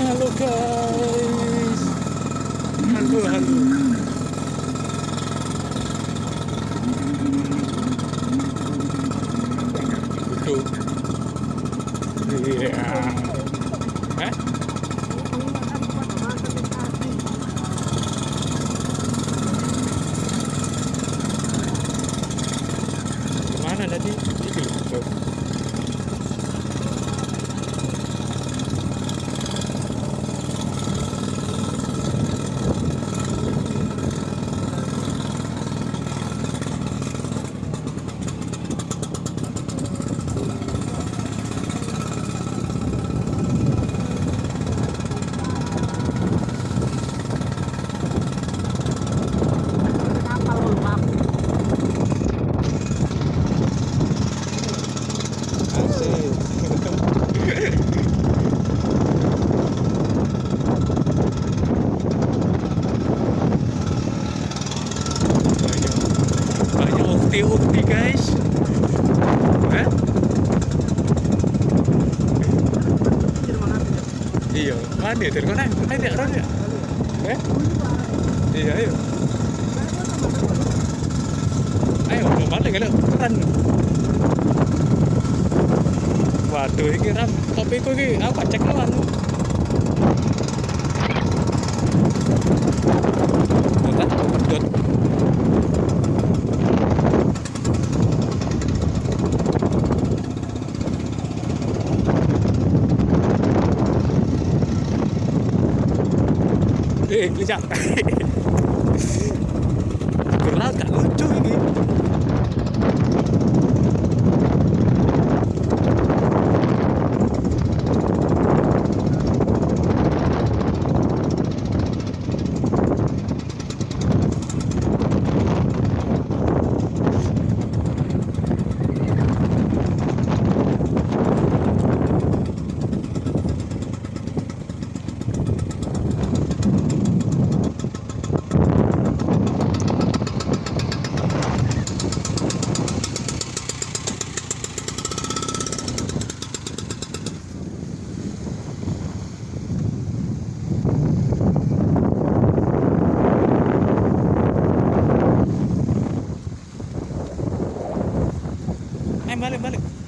Halo guys. Halo halo. Duduk. Iya. Hah? Ke mana tadi? Itu. Guys. Hah? iya mana ya mana ya mana ya eh? Iya ayo. Ayo mana kalau keren waduh ini ram tapi kok ini apa cek lawan. Eh, kejap. Berat tak lucu ini. eh balik balik.